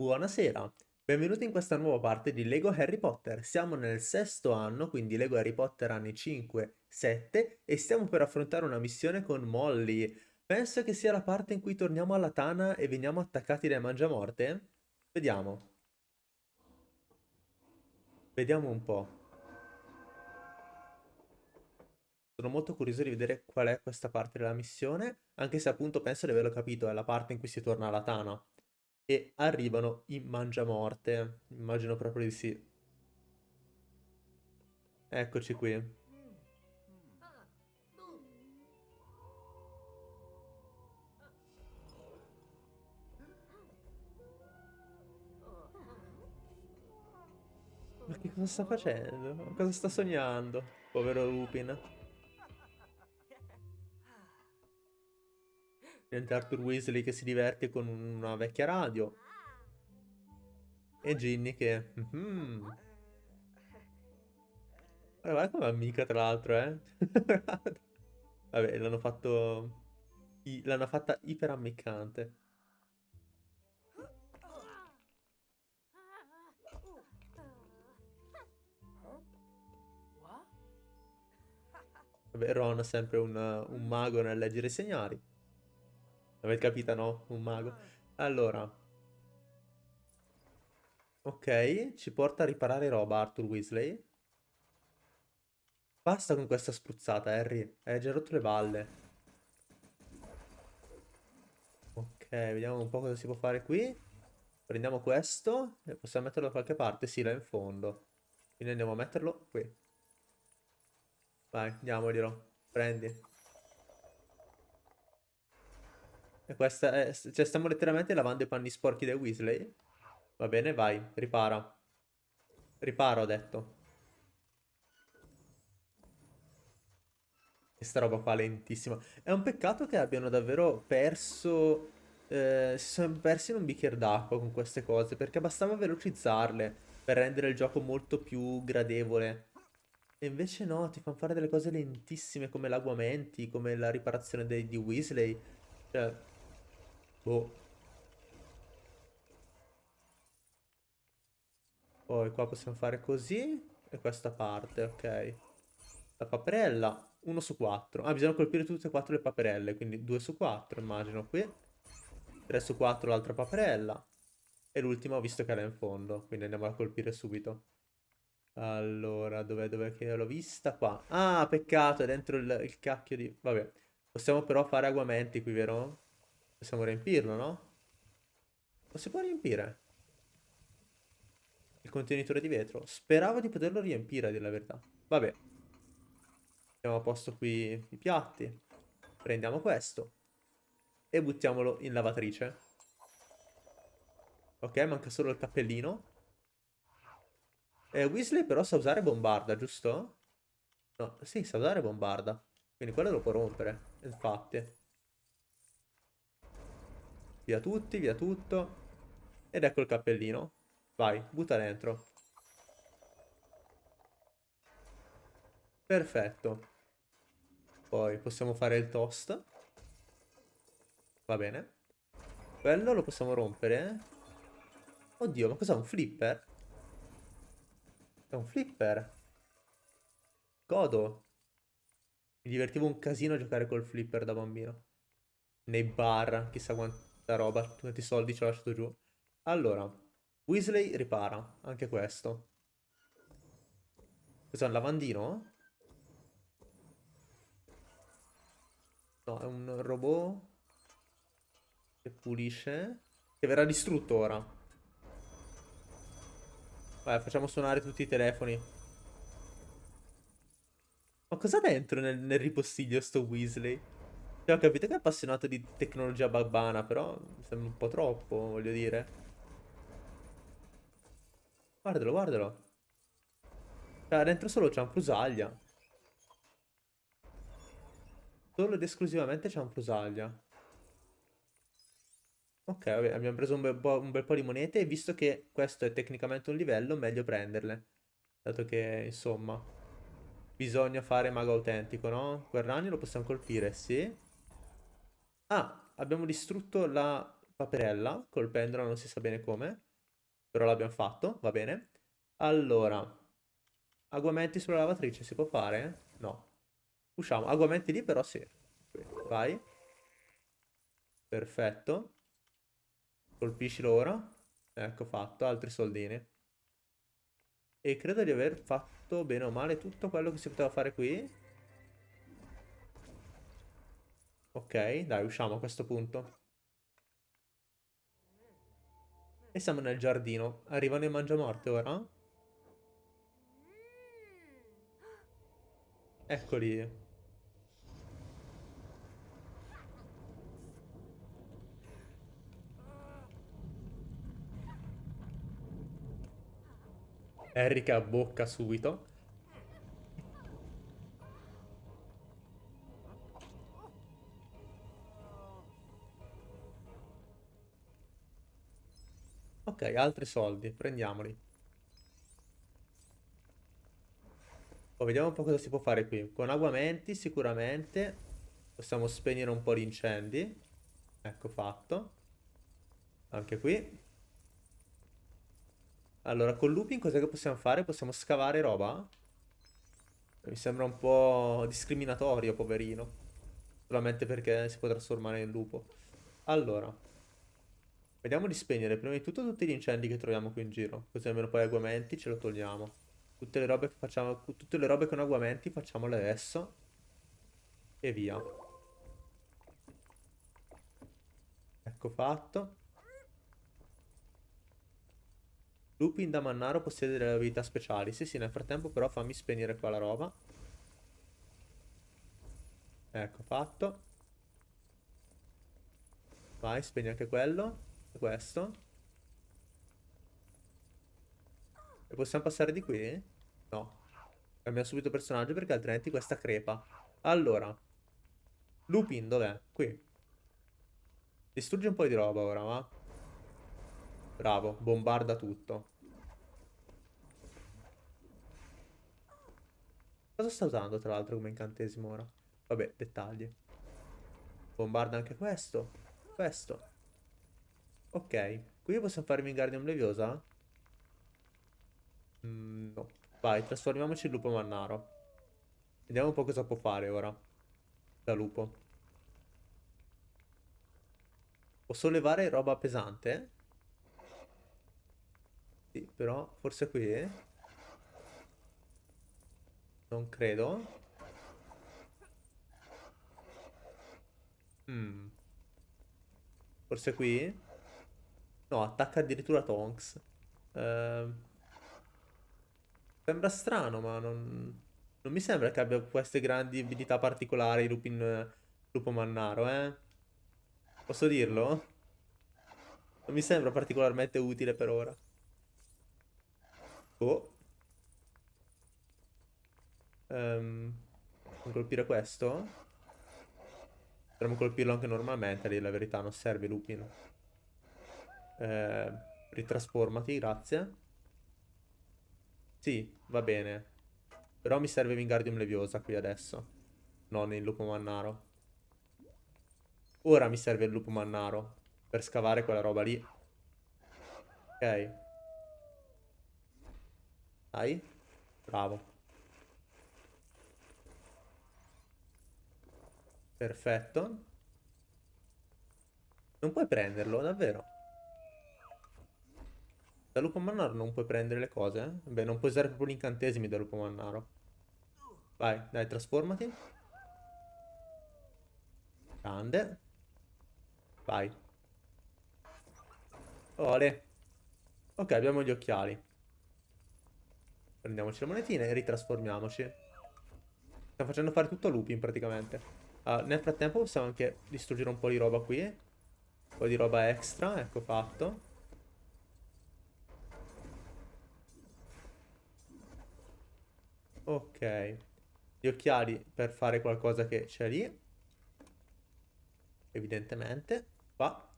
Buonasera, benvenuti in questa nuova parte di Lego Harry Potter. Siamo nel sesto anno, quindi Lego Harry Potter anni 5, 7 e stiamo per affrontare una missione con Molly. Penso che sia la parte in cui torniamo alla Tana e veniamo attaccati dai Mangiamorte? Vediamo. Vediamo un po'. Sono molto curioso di vedere qual è questa parte della missione, anche se appunto penso di averlo capito, è la parte in cui si torna alla Tana e arrivano in Mangiamorte. Immagino proprio di sì. Eccoci qui. Ma che cosa sta facendo? Cosa sta sognando? Povero Lupin. Niente Arthur Weasley che si diverte con una vecchia radio. E Ginny che... Mm -hmm. Guarda come amica tra l'altro, eh. Vabbè, l'hanno fatto... L'hanno fatta iper ammiccante. Vabbè, Ron è sempre un, un mago nel leggere i segnali. Avete capito, no? Un mago. Allora. Ok, ci porta a riparare roba Arthur Weasley. Basta con questa spruzzata, Harry. Hai già rotto le balle. Ok, vediamo un po' cosa si può fare qui. Prendiamo questo e possiamo metterlo da qualche parte. Sì, là in fondo. Quindi andiamo a metterlo qui. Vai, diamoglielo. Prendi. Questa è... Cioè, stiamo letteralmente lavando i panni sporchi dei Weasley. Va bene, vai, ripara. Riparo, ho detto. Questa roba qua lentissima. È un peccato che abbiano davvero perso... Eh, si sono persi in un bicchiere d'acqua con queste cose, perché bastava velocizzarle per rendere il gioco molto più gradevole. E invece no, ti fanno fare delle cose lentissime come l'aguamenti, come la riparazione dei, di Weasley. Cioè, Boh. Poi qua possiamo fare così. E questa parte, ok. La paperella, 1 su 4. Ah, bisogna colpire tutte e quattro le paperelle, quindi 2 su 4, immagino qui. 3 su 4 l'altra paperella. E l'ultima ho visto che era in fondo, quindi andiamo a colpire subito. Allora, dov'è dov che l'ho vista? Qua. Ah, peccato, è dentro il, il cacchio di... Vabbè. Possiamo però fare aguamenti qui, vero? Possiamo riempirlo, no? Lo si può riempire? Il contenitore di vetro. Speravo di poterlo riempire, a dire la verità. Vabbè. Mettiamo a posto qui i piatti. Prendiamo questo. E buttiamolo in lavatrice. Ok, manca solo il cappellino. Eh, Weasley però sa usare bombarda, giusto? No, sì, sa usare bombarda. Quindi quello lo può rompere, infatti. Via tutti, via tutto. Ed ecco il cappellino. Vai, butta dentro. Perfetto. Poi possiamo fare il toast. Va bene. Quello lo possiamo rompere. Oddio, ma cos'è un flipper? È un flipper. Godo. Mi divertivo un casino a giocare col flipper da bambino. Nei bar, chissà quanto questa roba, tutti i soldi ci ho lasciato giù. Allora, Weasley ripara, anche questo. Cos'è un lavandino? No, è un robot che pulisce, che verrà distrutto ora. Vai, facciamo suonare tutti i telefoni. Ma cosa dentro nel, nel ripostiglio sto Weasley? Cioè, ho capito che è appassionato di tecnologia babbana, però mi sembra un po' troppo, voglio dire. Guardalo, guardalo. Cioè, dentro solo cianfrusaglia. Solo ed esclusivamente cianfrusaglia. Ok, vabbè, abbiamo preso un bel, un bel po' di monete e visto che questo è tecnicamente un livello, meglio prenderle. Dato che, insomma, bisogna fare mago autentico, no? Quel ragno lo possiamo colpire, sì. Ah, abbiamo distrutto la paperella, colpendola non si sa bene come, però l'abbiamo fatto, va bene. Allora, aguamenti sulla lavatrice si può fare? No. Usciamo, aguamenti lì però sì. Vai. Perfetto. Colpiscilo ora. Ecco fatto, altri soldini. E credo di aver fatto bene o male tutto quello che si poteva fare qui. Ok, dai, usciamo a questo punto. E siamo nel giardino. Arrivano i mangiamorte ora? Eccoli. Erika abbocca subito. Ok, altri soldi, prendiamoli. Poi vediamo un po' cosa si può fare qui. Con aguamenti sicuramente possiamo spegnere un po' di incendi. Ecco fatto. Anche qui. Allora, con looping cos'è che possiamo fare? Possiamo scavare roba? Mi sembra un po' discriminatorio, poverino. Solamente perché si può trasformare in lupo. Allora. Vediamo di spegnere prima di tutto tutti gli incendi che troviamo qui in giro. Così almeno poi aguamenti ce lo togliamo. Tutte le robe che facciamo, tutte le robe con aguamenti facciamole adesso. E via. Ecco fatto. Lupin da Mannaro possiede delle abilità speciali. Sì, sì, nel frattempo però fammi spegnere qua la roba. Ecco, fatto. Vai, spegni anche quello. Questo. E possiamo passare di qui? No. Cambiamo subito personaggio perché altrimenti questa crepa. Allora. Lupin, dov'è? Qui. Distruggi un po' di roba ora, va? Bravo, bombarda tutto. Cosa sta usando tra l'altro come incantesimo ora? Vabbè, dettagli. Bombarda anche questo. Questo. Ok. Qui possiamo fare Wingardium Leviosa? Mm, no. Vai, trasformiamoci in lupo mannaro. Vediamo un po' cosa può fare ora. Da lupo. Posso levare roba pesante? Sì, però forse qui... Non credo. Mm. Forse qui? No, attacca addirittura Tonks. Uh, sembra strano, ma non... Non mi sembra che abbia queste grandi abilità particolari Lupin... Lupo Mannaro, eh? Posso dirlo? Non mi sembra particolarmente utile per ora. Oh. Um, colpire questo? Potremmo colpirlo anche normalmente, lì la verità, non serve Lupin. Eh, ritrasformati, grazie. Sì, va bene. Però mi serve Wingardium Leviosa qui adesso. Non il lupo mannaro. Ora mi serve il lupo mannaro. Per scavare quella roba lì. Ok. Dai. Bravo. Perfetto. Non puoi prenderlo, davvero? Da lupo mannaro non puoi prendere le cose? Eh? Beh, non puoi usare proprio gli incantesimi da lupo mannaro. Vai, dai, trasformati. Grande. Vai. Ole. Ok, abbiamo gli occhiali. Prendiamoci le monetine e ritrasformiamoci. Stiamo facendo fare tutto a Lupin praticamente. Uh, nel frattempo possiamo anche distruggere un po' di roba qui. Un po' di roba extra, ecco fatto. Ok. Gli occhiali per fare qualcosa che c'è lì. Evidentemente. Qua.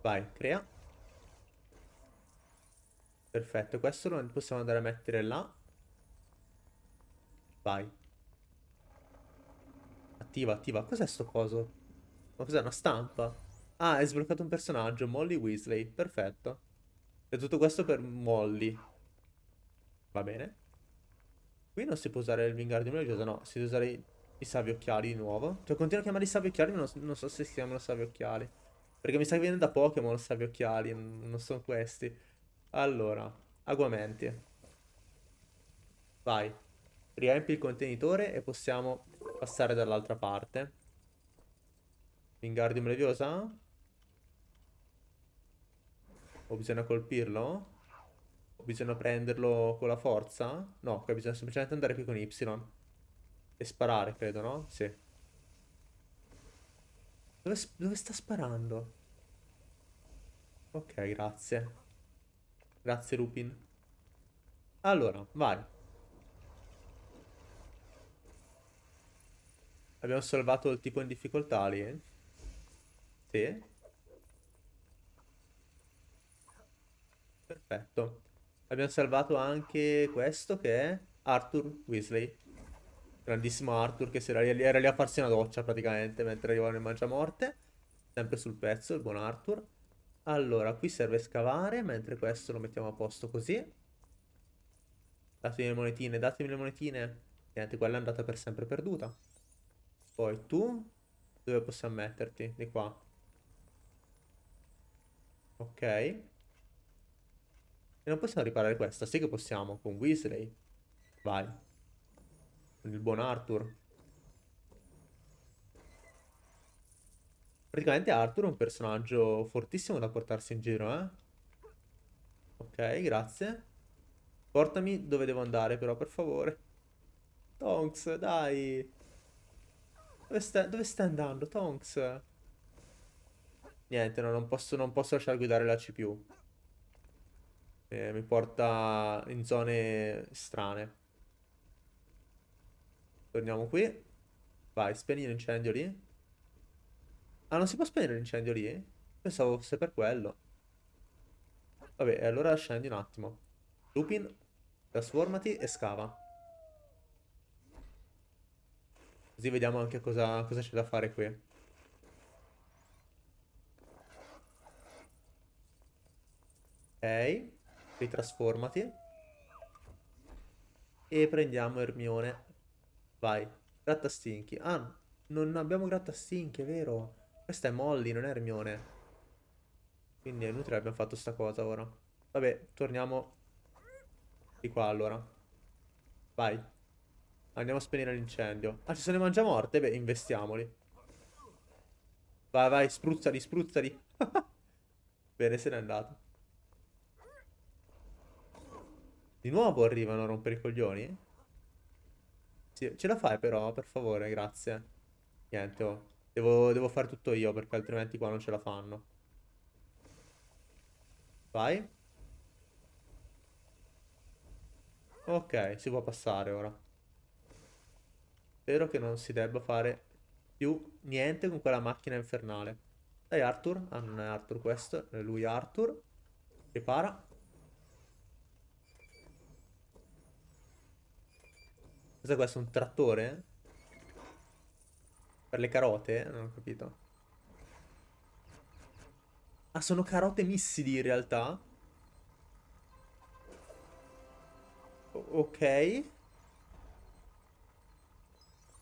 Vai, crea. Perfetto, questo lo possiamo andare a mettere là. Vai. Attiva, attiva. Cos'è sto coso? Ma cos'è una stampa? Ah, hai sbloccato un personaggio, Molly Weasley. Perfetto. E tutto questo per Molly. Va bene. Qui non si può usare il Wingardium Leviosa, no. Si deve usare i, i savi occhiali di nuovo. Cioè, continuo a chiamarli savi occhiali, ma non, non so se si chiamano savi occhiali. Perché mi sa che viene da Pokémon savi occhiali, non sono questi. Allora, aguamenti. Vai. Riempi il contenitore e possiamo passare dall'altra parte. Wingardium Leviosa? O bisogna colpirlo? Bisogna prenderlo con la forza? No, qua bisogna semplicemente andare qui con Y. E sparare, credo, no? Sì. Dove, dove sta sparando? Ok, grazie. Grazie, Lupin. Allora, vai. Abbiamo salvato il tipo in difficoltà lì? Sì. Perfetto. Abbiamo salvato anche questo che è Arthur Weasley. Grandissimo Arthur che era lì, era lì a farsi una doccia praticamente mentre arrivava nel Mangiamorte. Sempre sul pezzo, il buon Arthur. Allora, qui serve scavare, mentre questo lo mettiamo a posto così. Datemi le monetine, datemi le monetine. Niente, quella è andata per sempre perduta. Poi tu, dove possiamo metterti? Di qua. Ok. E non possiamo riparare questa? Sì che possiamo, con Weasley. Vai. Con il buon Arthur. Praticamente Arthur è un personaggio fortissimo da portarsi in giro, eh? Ok, grazie. Portami dove devo andare però, per favore. Tonks, dai. Dove stai, dove stai andando, Tonks? Niente, no, non posso, non posso lasciare guidare la CPU. Eh, mi porta in zone strane. Torniamo qui. Vai, spegni l'incendio lì. Ah, non si può spegnere l'incendio lì? Pensavo fosse per quello. Vabbè, allora scendi un attimo. Lupin, trasformati e scava. Così vediamo anche cosa, cosa c'è da fare qui. Ok, ritrasformati. E prendiamo Ermione. Vai, grattastinchi. Ah, non abbiamo grattastinchi, è vero. Questa è Molly, non è Hermione. Quindi è inutile abbiamo fatto sta cosa ora. Vabbè, torniamo di qua allora. Vai. Andiamo a spegnere l'incendio. Ah, ci sono i mangiamorte? Beh, investiamoli. Vai, vai, spruzzali, spruzzali. Bene, se n'è andato. Di nuovo arrivano a rompere i coglioni? Sì, ce la fai però, per favore, grazie. Niente, oh. Devo, devo fare tutto io perché altrimenti qua non ce la fanno. Vai. Ok, si può passare ora. Spero che non si debba fare più niente con quella macchina infernale. Dai Arthur. Ah, non è Arthur questo, è lui Arthur. Ripara. Cos'è questo? Un trattore? Per le carote? Non ho capito. Ah, sono carote missili in realtà? O ok.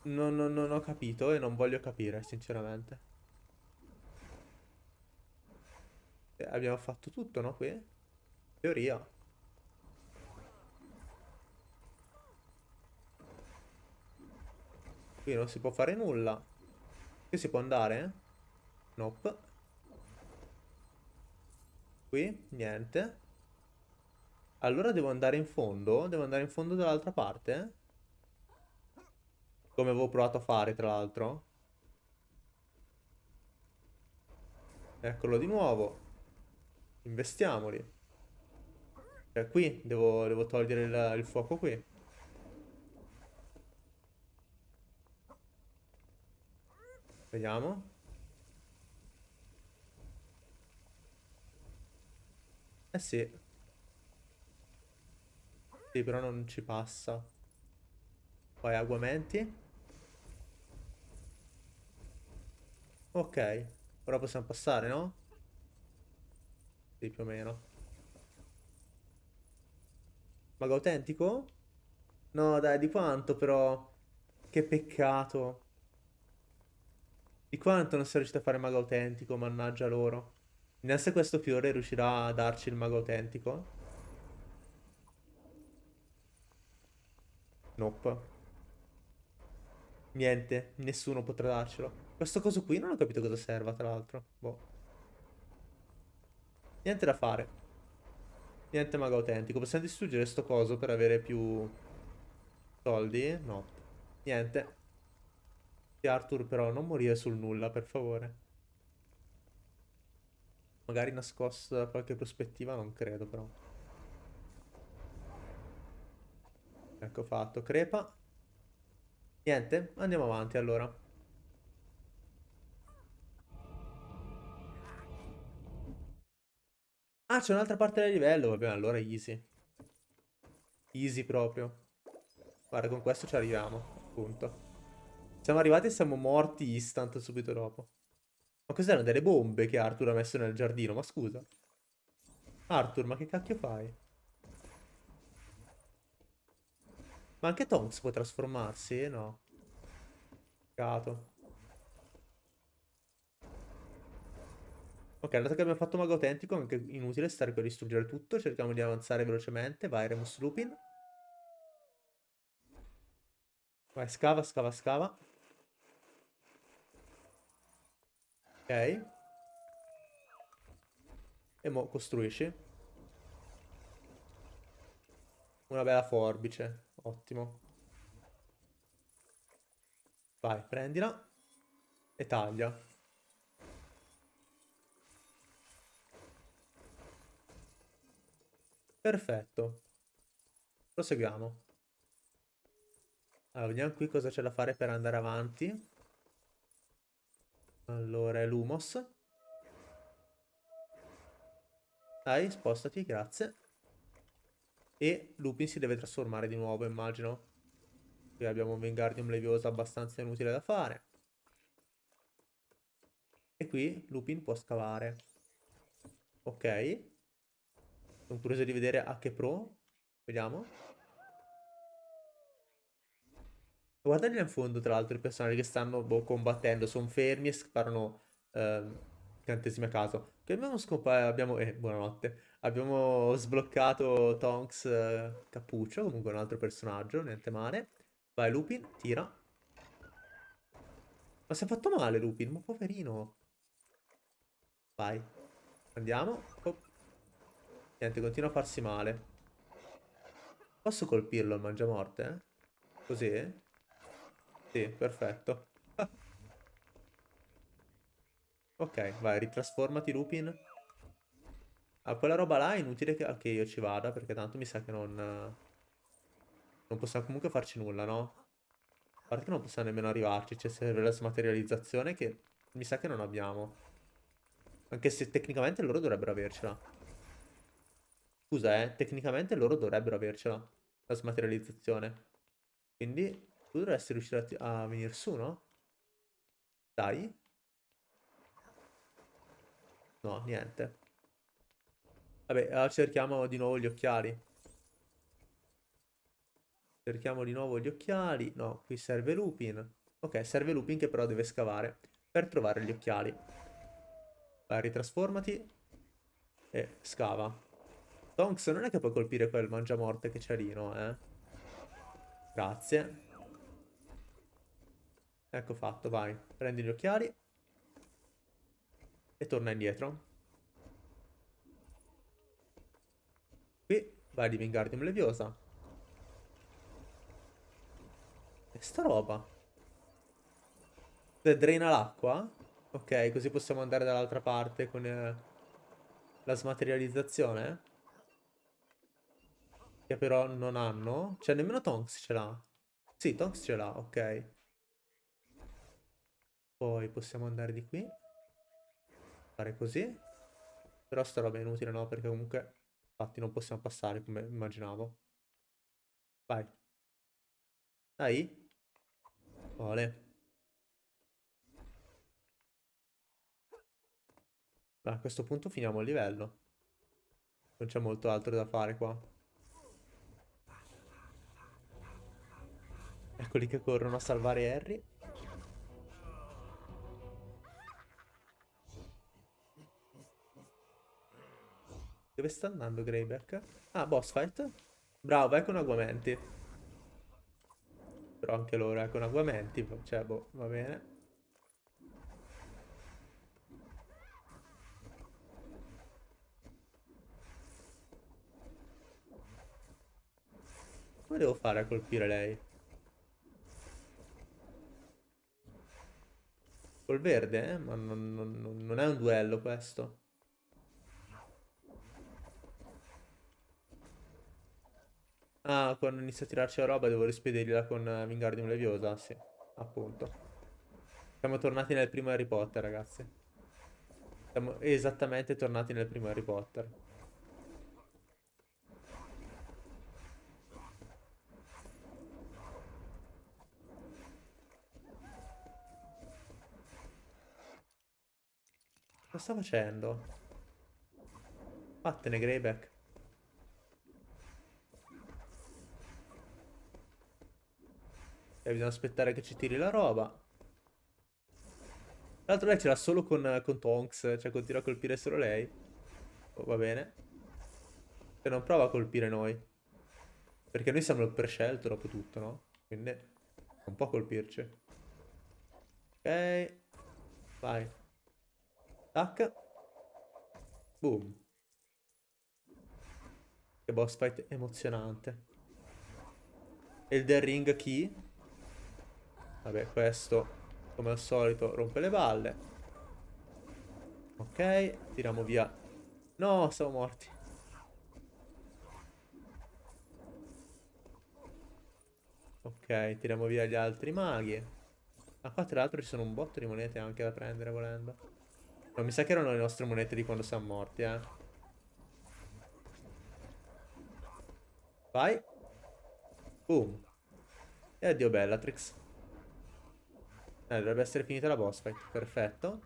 Non, non, non ho capito e non voglio capire, sinceramente. Eh, abbiamo fatto tutto, no, qui? Teoria. Qui non si può fare nulla. Qui si può andare? Nope. Qui? Niente. Allora devo andare in fondo? Devo andare in fondo dall'altra parte? Come avevo provato a fare, tra l'altro. Eccolo di nuovo. Investiamoli. Cioè, qui devo, devo togliere il, il fuoco qui. Vediamo. Eh sì. Sì, però non ci passa. Poi aguamenti. Ok. Ora possiamo passare, no? Sì, più o meno. Mago autentico? No, dai, di quanto però? Che peccato. Di quanto non sei riuscito a fare mago autentico, mannaggia loro. Neanche questo fiore riuscirà a darci il mago autentico. Nope. Niente, nessuno potrà darcelo. Questo coso qui non ho capito cosa serva, tra l'altro. Boh. Niente da fare. Niente mago autentico. Possiamo distruggere sto coso per avere più soldi? No. Niente. Arthur però non morire sul nulla, per favore. Magari nascosto da qualche prospettiva, non credo però. Ecco fatto. Crepa. Niente, andiamo avanti allora. Ah, c'è un'altra parte del livello. Vabbè, allora easy. Easy proprio. Guarda, con questo ci arriviamo, appunto. Siamo arrivati e siamo morti instant subito dopo. Ma cos'erano delle bombe che Arthur ha messo nel giardino? Ma scusa. Arthur, ma che cacchio fai? Ma anche Tonks può trasformarsi? No. Peccato. Ok, dato che abbiamo fatto mago autentico, è anche inutile stare qui a distruggere tutto. Cerchiamo di avanzare velocemente. Vai, Remus Lupin. Vai, scava, scava, scava. Ok. E mo costruisci. Una bella forbice. Ottimo. Vai, prendila. E taglia. Perfetto. Proseguiamo. Allora, vediamo qui cosa c'è da fare per andare avanti. Allora, è l'Humos. Dai, spostati, grazie. E Lupin si deve trasformare di nuovo, immagino. Qui abbiamo un Wingardium Leviosa abbastanza inutile da fare. E qui Lupin può scavare. Ok. Sono curioso di vedere a che pro. Vediamo. Guardate in fondo, tra l'altro, i personaggi che stanno boh, combattendo. Sono fermi e sparano eh, incantesimi a caso. Che abbiamo scoperto... Abbiamo... Eh, buonanotte. Abbiamo sbloccato Tonks eh, Cappuccio, comunque un altro personaggio, niente male. Vai Lupin, tira. Ma si è fatto male Lupin, ma poverino. Vai. Andiamo. Oh. Niente, continua a farsi male. Posso colpirlo al mangiamorte? Eh? Così? Sì, perfetto. ok, vai, ritrasformati Lupin. Ah, quella roba là è inutile che, che, io ci vada, perché tanto mi sa che non... Non possiamo comunque farci nulla, no? A parte che non possiamo nemmeno arrivarci, c'è serve la smaterializzazione che mi sa che non abbiamo. Anche se tecnicamente loro dovrebbero avercela. Scusa, eh, tecnicamente loro dovrebbero avercela, la smaterializzazione. Quindi tu dovresti riuscire a, a venire su, no? Dai. No, niente. Vabbè, cerchiamo di nuovo gli occhiali. Cerchiamo di nuovo gli occhiali. No, qui serve Lupin. Ok, serve Lupin che però deve scavare per trovare gli occhiali. Vai, ritrasformati. E scava. Tonks non è che puoi colpire quel mangiamorte che c'è lì, no, eh? Grazie. Ecco fatto, vai. Prendi gli occhiali. E torna indietro. Qui vai di Wingardium Leviosa. E sta roba? Se drena l'acqua? Ok, così possiamo andare dall'altra parte con eh, la smaterializzazione. Che però non hanno. Cioè, nemmeno Tonks ce l'ha. Sì, Tonks ce l'ha, ok. Poi possiamo andare di qui. Fare così. Però sta roba è inutile, no? Perché comunque... Infatti non possiamo passare come immaginavo. Vai. Dai. Vole. A questo punto finiamo il livello. Non c'è molto altro da fare qua. Eccoli che corrono a salvare Harry. Dove sta andando Greyback? Ah, boss fight. Bravo, vai con Aguamenti. Però anche loro, eh, con Aguamenti. Cioè, boh, va bene. Come devo fare a colpire lei? Col verde, eh? Ma non, non, non è un duello questo. Ah, quando inizia a tirarci la roba devo rispedirla con Wingardium Leviosa, sì, appunto. Siamo tornati nel primo Harry Potter, ragazzi. Siamo esattamente tornati nel primo Harry Potter. Cosa sta facendo? Vattene, Greyback. E bisogna aspettare che ci tiri la roba. L'altro lei ce l'ha solo con, con Tonks, cioè continua a colpire solo lei. Oh, va bene. E non prova a colpire noi. Perché noi siamo il prescelto dopo tutto, no? Quindi non può colpirci. Ok. Vai. Tac. Boom. Che boss fight emozionante. Elden Ring chi? Vabbè, questo, come al solito, rompe le balle. Ok, tiriamo via. No, siamo morti. Ok, tiriamo via gli altri maghi. Ma qua tra l'altro ci sono un botto di monete anche da prendere volendo. No, mi sa che erano le nostre monete di quando siamo morti, eh. Vai. Boom. E addio Bellatrix. Eh, dovrebbe essere finita la boss fight. Perfetto.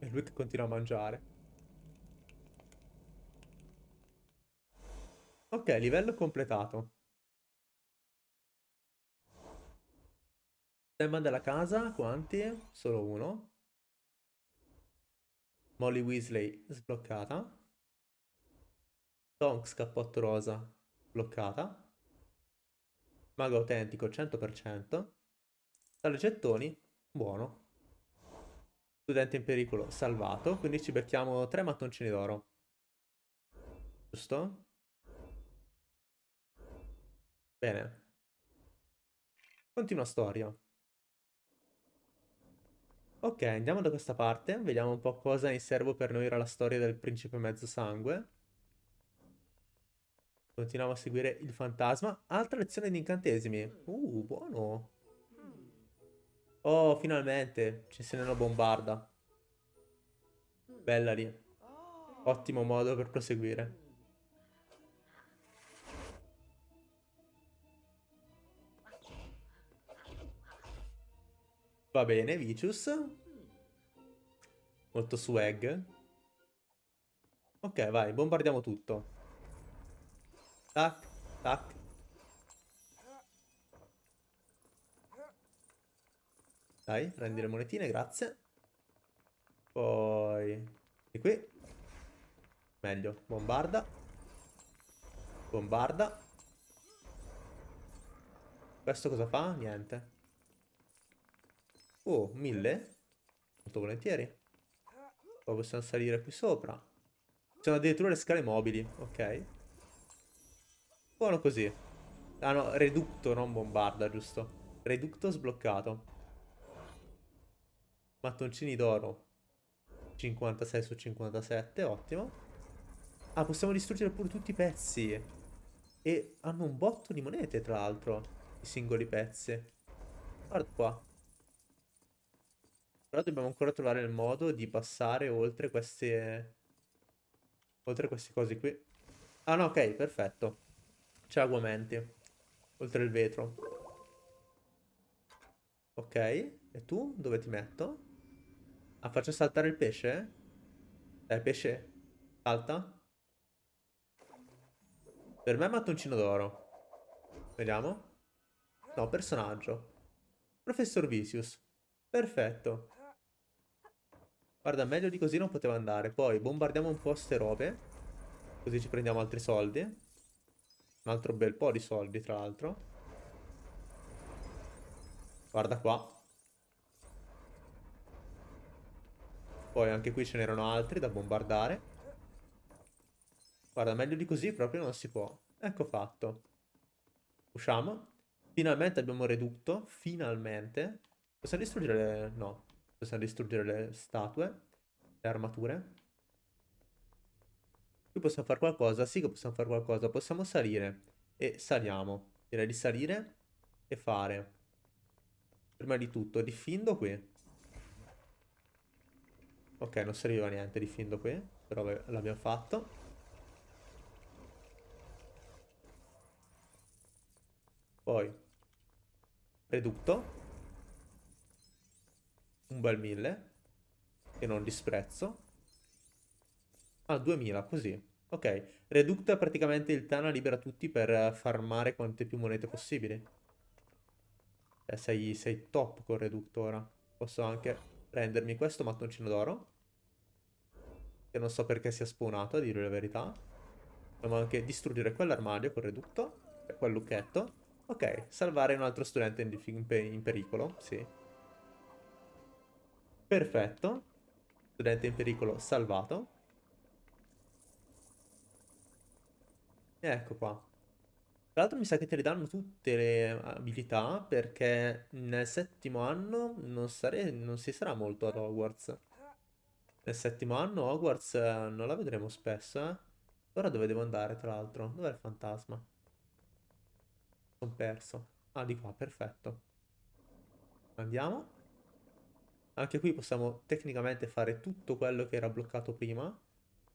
E lui che continua a mangiare. Ok, livello completato. Tema della casa, quanti? Solo uno. Molly Weasley sbloccata. Tonks cappotto rosa bloccata. Mago autentico 100%. Tale gettoni, buono. Studente in pericolo salvato, quindi ci becchiamo tre mattoncini d'oro. Giusto? Bene. Continua storia. Ok, andiamo da questa parte, vediamo un po' cosa in serbo per noi era la storia del principe mezzo sangue. Continuiamo a seguire il fantasma. Altra lezione di incantesimi. Uh, buono. Oh, finalmente. Ci se ne una bombarda. Bella lì. Ottimo modo per proseguire. Va bene, Vicious. Molto swag. Ok, vai, bombardiamo tutto. Tac, tac. Dai, prendi le monetine, grazie. Poi... Di qui. Meglio, bombarda. Bombarda. Questo cosa fa? Niente. Oh, mille? Molto volentieri. Poi possiamo salire qui sopra. Ci sono addirittura le scale mobili, ok. Buono così. Ah no, reducto, non bombarda, giusto? Reducto sbloccato. Mattoncini d'oro. 56 su 57, ottimo. Ah, possiamo distruggere pure tutti i pezzi. E hanno un botto di monete, tra l'altro, i singoli pezzi. Guarda qua. Però dobbiamo ancora trovare il modo di passare oltre queste... Oltre queste cose qui. Ah no, ok, perfetto. C'è aguamenti. Oltre il vetro. Ok. E tu? Dove ti metto? Ah, faccio saltare il pesce? Eh, pesce. Salta. Per me è mattoncino d'oro. Vediamo. No, personaggio. Professor Vicious. Perfetto. Guarda, meglio di così non poteva andare. Poi bombardiamo un po' ste robe. Così ci prendiamo altri soldi. Un altro bel po' di soldi, tra l'altro. Guarda qua. Poi anche qui ce n'erano altri da bombardare. Guarda, meglio di così proprio non si può. Ecco fatto. Usciamo. Finalmente abbiamo redutto. Finalmente. Possiamo distruggere. No. Possiamo distruggere le statue. Le armature. Qui possiamo fare qualcosa. Sì che possiamo fare qualcosa. Possiamo salire. E saliamo. Direi di salire e fare. Prima di tutto, diffindo qui. Ok, non serviva niente diffindo qui. Però l'abbiamo fatto. Poi Redutto Un bel 1000 Che non disprezzo. Ah, 2000, così. Ok, Redutto è praticamente il Tana libera tutti per farmare quante più monete possibili. Eh, sei, sei top con Redutto ora. Posso anche prendermi questo mattoncino d'oro Che non so perché sia spawnato, a dire la verità. Dobbiamo anche distruggere quell'armadio con Redutto Quel lucchetto. Ok, salvare un altro studente in, in, in pericolo, sì. Perfetto. Studente in pericolo salvato. E ecco qua. Tra l'altro mi sa che te le danno tutte le abilità perché nel settimo anno non, sare non si sarà molto ad Hogwarts. Nel settimo anno Hogwarts eh, non la vedremo spesso, eh. Ora dove devo andare, tra l'altro? Dov'è il fantasma? Sono perso. Ah, di qua, perfetto. Andiamo. Anche qui possiamo tecnicamente fare tutto quello che era bloccato prima.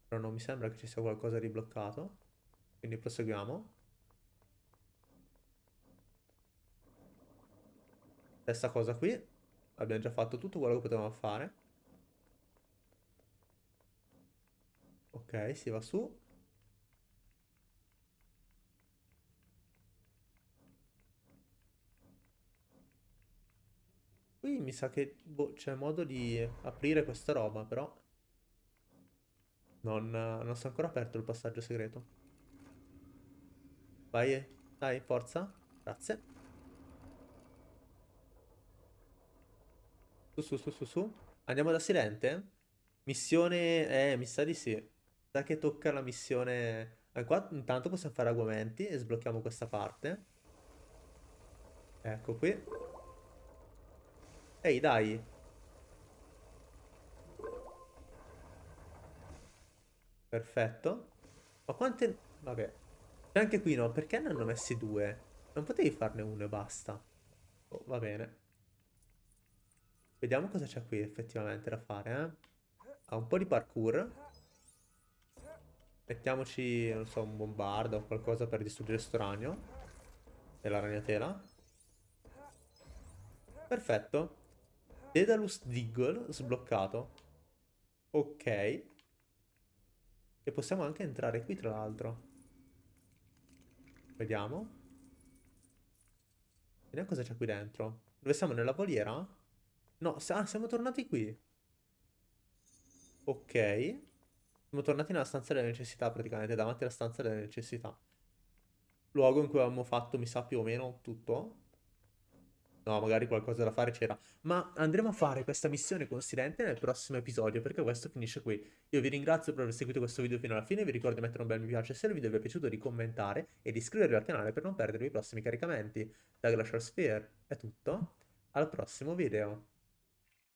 Però non mi sembra che ci sia qualcosa di bloccato. Quindi proseguiamo. Stessa cosa qui. Abbiamo già fatto tutto quello che potevamo fare. Ok, si va su. Qui mi sa che boh, c'è modo di aprire questa roba, però... Non, non è ancora aperto il passaggio segreto. Vai, dai, forza. Grazie. Su, su, su, su, su. Andiamo da Silente? Missione... Eh, mi sa di sì. Sa che tocca la missione... Eh, qua intanto possiamo fare aguamenti e sblocchiamo questa parte. Ecco qui. Ehi, dai. Perfetto. Ma quante... Vabbè. E anche qui no, perché ne hanno messi due? Non potevi farne uno e basta. Oh, va bene. Vediamo cosa c'è qui effettivamente da fare, eh. Ha un po' di parkour. Mettiamoci, non so, un bombardo o qualcosa per distruggere sto ragno. E la ragnatela. Perfetto. Dedalus Diggle sbloccato. Ok. E possiamo anche entrare qui tra l'altro. Vediamo. Vediamo cosa c'è qui dentro. Dove siamo? Nella voliera? No, ah, siamo tornati qui. Ok. Siamo tornati nella stanza delle necessità praticamente, davanti alla stanza delle necessità. Luogo in cui avevamo fatto, mi sa, più o meno tutto. No, magari qualcosa da fare c'era. Ma andremo a fare questa missione con Silente nel prossimo episodio, perché questo finisce qui. Io vi ringrazio per aver seguito questo video fino alla fine, vi ricordo di mettere un bel mi piace se il video vi è piaciuto, di commentare e di iscrivervi al canale per non perdere i prossimi caricamenti. Da Glacial Sphere è tutto, al prossimo video.